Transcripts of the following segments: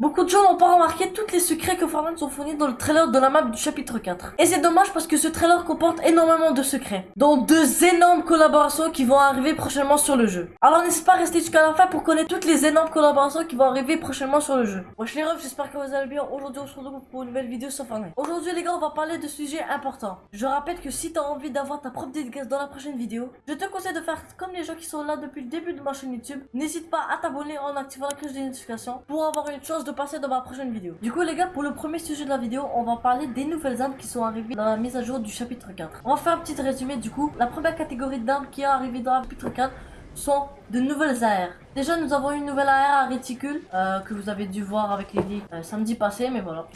Beaucoup de gens n'ont pas remarqué tous les secrets que Fortnite ont fournis dans le trailer de la map du chapitre 4. Et c'est dommage parce que ce trailer comporte énormément de secrets, dont deux énormes collaborations qui vont arriver prochainement sur le jeu. Alors n'hésitez pas à rester jusqu'à la fin pour connaître toutes les énormes collaborations qui vont arriver prochainement sur le jeu. Wesh les refs, j'espère que vous allez bien. Aujourd'hui on se retrouve pour une nouvelle vidéo sur Fortnite. Aujourd'hui les gars, on va parler de sujets importants. Je rappelle que si t'as envie d'avoir ta propre dédicace dans la prochaine vidéo, je te conseille de faire comme les gens qui sont là depuis le début de ma chaîne YouTube. N'hésite pas à t'abonner en activant la cloche des notifications pour avoir une chance de passer dans ma prochaine vidéo. Du coup les gars, pour le premier sujet de la vidéo, on va parler des nouvelles armes qui sont arrivées dans la mise à jour du chapitre 4. On va faire un petit résumé du coup. La première catégorie d'armes qui est arrivée dans le chapitre 4 sont de nouvelles AR. Déjà, nous avons une nouvelle AR à réticule euh, que vous avez dû voir avec les euh, samedi passé, mais voilà,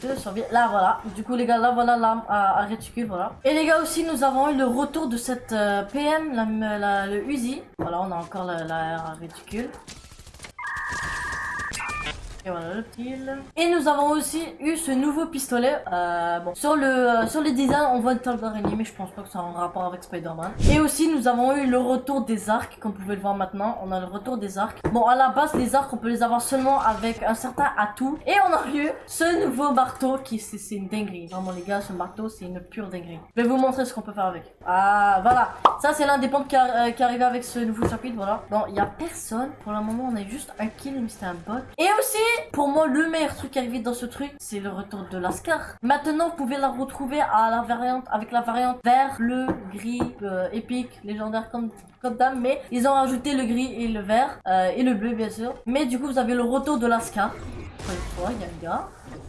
Là, voilà. Du coup, les gars, là, voilà l'arme à, réticule, voilà. Et les gars, aussi, nous avons eu le retour de cette euh, PM, la, le Uzi. Voilà, on a encore la, la à réticule. Et voilà le kill. Et nous avons aussi eu ce nouveau pistolet. Euh, bon, sur le euh, sur les designs, on voit une table d'araignée, mais je pense pas que ça a un rapport avec Spider-Man. Et aussi, nous avons eu le retour des arcs, comme vous pouvez le voir maintenant. On a le retour des arcs. Bon, à la base, les arcs, on peut les avoir seulement avec un certain atout. Et on a eu ce nouveau marteau qui, c'est une dinguerie. Vraiment, les gars, ce marteau, c'est une pure dinguerie. Je vais vous montrer ce qu'on peut faire avec. Ah, voilà. Ça, c'est l'un des pompes qui, euh, qui arrive avec ce nouveau chapitre, voilà. Bon, il y a personne. Pour le moment, on a juste un kill, mais c'était un bot. Et aussi, pour moi, le meilleur truc arrivé dans ce truc, c'est le retour de l'Ascar. Maintenant, vous pouvez la retrouver à la variante, avec la variante vert, bleu, gris, euh, épique, légendaire comme, comme dame. Mais ils ont rajouté le gris et le vert, euh, et le bleu, bien sûr. Mais du coup, vous avez le retour de l'Ascar.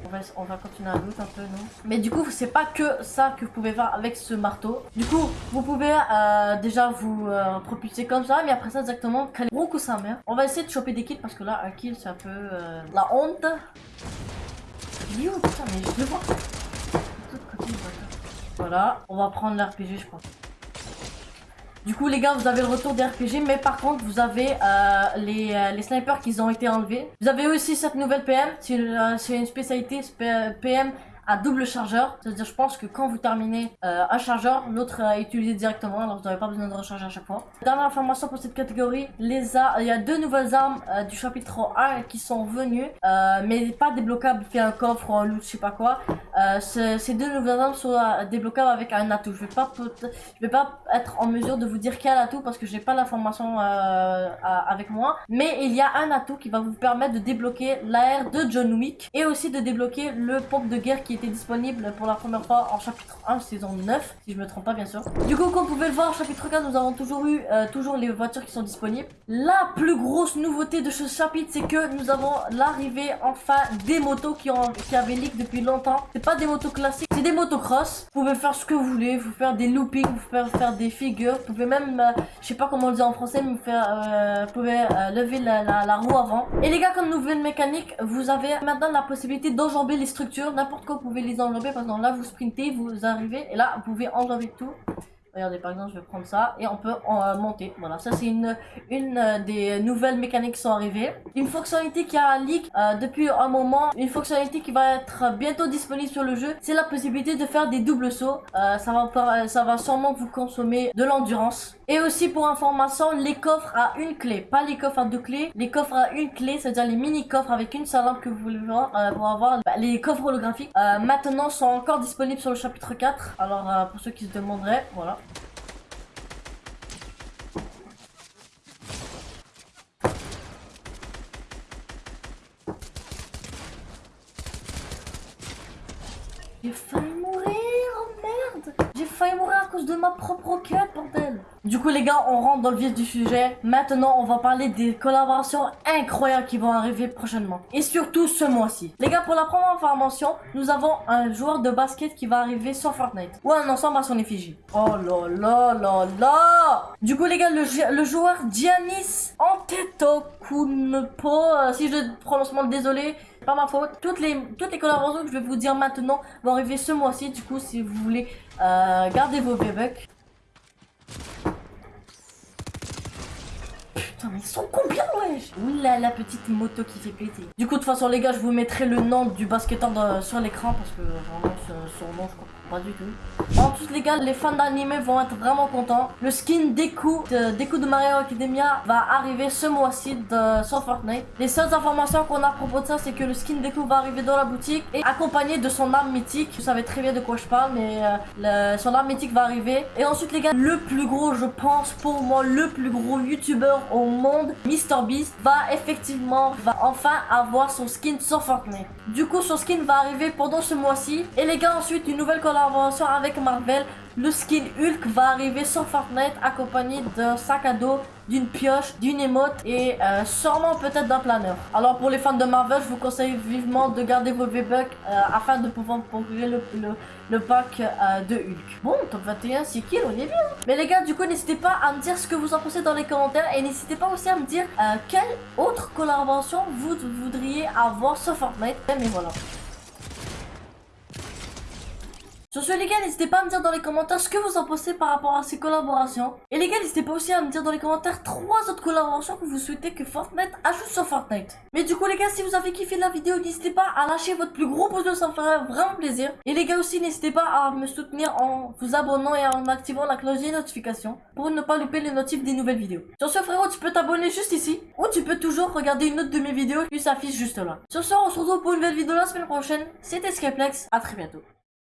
On va, on va, continuer à loot un peu, non? Mais du coup, c'est pas que ça que vous pouvez faire avec ce marteau. Du coup, vous pouvez euh, déjà vous euh, propulser comme ça, mais après ça, exactement, beaucoup sa mère. On va essayer de choper des kills parce que là, un kill, c'est un peu euh, la honte. Où? Putain, mais je le vois. Voilà, on va prendre l'RPG, je pense. Du coup, les gars, vous avez le retour des RPG, mais par contre, vous avez euh, les, euh, les, snipers qui ont été enlevés. Vous avez aussi cette nouvelle PM, c'est une, euh, spécialité PM à double chargeur. C'est-à-dire, je pense que quand vous terminez euh, un chargeur, l'autre est utilisé directement, alors vous n'avez pas besoin de recharger à chaque fois. Dernière information pour cette catégorie, les il y a deux nouvelles armes euh, du chapitre 1 qui sont venues, euh, mais pas débloquables via un coffre ou un loot, je sais pas quoi. Ces deux nouvelles armes sont débloquables avec un atout. Je vais pas, je vais pas être en mesure de vous dire quel atout parce que j'ai pas l'information avec moi. Mais il y a un atout qui va vous permettre de débloquer l'air de John Wick et aussi de débloquer le pompe de guerre qui était disponible pour la première fois en chapitre 1, saison 9, si je me trompe pas bien sûr. Du coup, comme vous pouvez le voir, chapitre 4, nous avons toujours eu euh, toujours les voitures qui sont disponibles. La plus grosse nouveauté de ce chapitre, c'est que nous avons l'arrivée enfin des motos qui, ont, qui avaient leak depuis longtemps. Pas des motos classiques, c'est des motocross. Vous pouvez faire ce que vous voulez, vous faire des loopings, vous pouvez faire des figures, vous pouvez même, euh, je sais pas comment on le dit en français, mais vous, faire, euh, vous pouvez lever la, roue avant. Et les gars, comme nouvelle mécanique, vous avez maintenant la possibilité d'enjamber les structures n'importe quoi vous pouvez les enlever parce que là vous sprintez, vous arrivez et là vous pouvez enlever tout. Regardez, par exemple, je vais prendre ça et on peut en, euh, monter. Voilà, ça c'est une, une euh, des nouvelles mécaniques qui sont arrivées. Une fonctionnalité qui a leak euh, depuis un moment, une fonctionnalité qui va être bientôt disponible sur le jeu, c'est la possibilité de faire des doubles sauts. ça, va, ça va sûrement vous consommer de l'endurance. Et aussi pour information, les coffres à une clé, pas les coffres à deux clés, les coffres à une clé, c'est-à-dire les mini coffres avec une seule lampe que vous voulez voir pour avoir bah, les coffres holographiques. maintenant sont encore disponibles sur le chapitre 4. Alors pour ceux qui se demanderaient, voilà. J'ai failli mourir, oh merde. J'ai failli mourir à cause de ma propre quête, bordel Du coup les gars, on rentre dans le vif du sujet. Maintenant, on va parler des collaborations incroyables qui vont arriver prochainement. Et surtout ce mois-ci. Les gars, pour la première information, nous avons un joueur de basket qui va arriver sur Fortnite. Ou un ensemble à son effigie. Oh là là là là Du coup les gars, le, joueur Giannis Antetokounmpo, euh, si je prononce mal, désolé, pas ma faute. Toutes les, toutes les collaborations que je vais vous dire maintenant vont arriver ce mois-ci. Du coup, si vous voulez euh, garder vos bébés. Putain, ils sont combien, wesh? Oula, la petite moto qui fait péter. Du coup, de toute façon, les gars, je vous mettrai le nom du basketteur sur l'écran parce que vraiment, son nom, je crois pas du tout. En les gars, les fans d'anime vont être vraiment contents. Le skin Deku de, de Mario Academia va arriver ce mois-ci sur Fortnite. Les seules informations qu'on a à propos de ça, c'est que le skin Deku va arriver dans la boutique et accompagné de son arme mythique. Vous savez très bien de quoi je parle, mais euh, son arme mythique va arriver. Et ensuite les gars, le plus gros, je pense pour moi, le plus gros youtubeur au monde, MrBeast, va effectivement, va enfin avoir son skin sur Fortnite. Du coup, son skin va arriver pendant ce mois-ci. Et les gars, ensuite, une nouvelle collaboration avec Marvel. Le skin Hulk va arriver sur Fortnite accompagné d'un sac à dos, d'une pioche, d'une émote et euh, sûrement peut-être d'un planeur. Alors pour les fans de Marvel, je vous conseille vivement de garder vos V-Bucks euh, afin de pouvoir procurer le, pack euh, de Hulk. Bon, top 21, 6 kills, on est bien. Mais les gars, du coup, n'hésitez pas à me dire ce que vous en pensez dans les commentaires et n'hésitez pas aussi à me dire quelle autre collaboration vous voudriez avoir sur Fortnite. Mais voilà. Sur ce les gars, n'hésitez pas à me dire dans les commentaires ce que vous en pensez par rapport à ces collaborations. Et les gars, n'hésitez pas aussi à me dire dans les commentaires trois autres collaborations que vous souhaitez que Fortnite ajoute sur Fortnite. Mais du coup les gars, si vous avez kiffé la vidéo, n'hésitez pas à lâcher votre plus gros pouce bleu, ça me ferait vraiment plaisir. Et les gars aussi, n'hésitez pas à me soutenir en vous abonnant et en activant la cloche des notifications pour ne pas louper les notifs des nouvelles vidéos. Sur ce frérot, tu peux t'abonner juste ici ou tu peux toujours regarder une autre de mes vidéos qui s'affiche juste là. Sur ce, on se retrouve pour une nouvelle vidéo la semaine prochaine. C'était Skyplex, à très bientôt.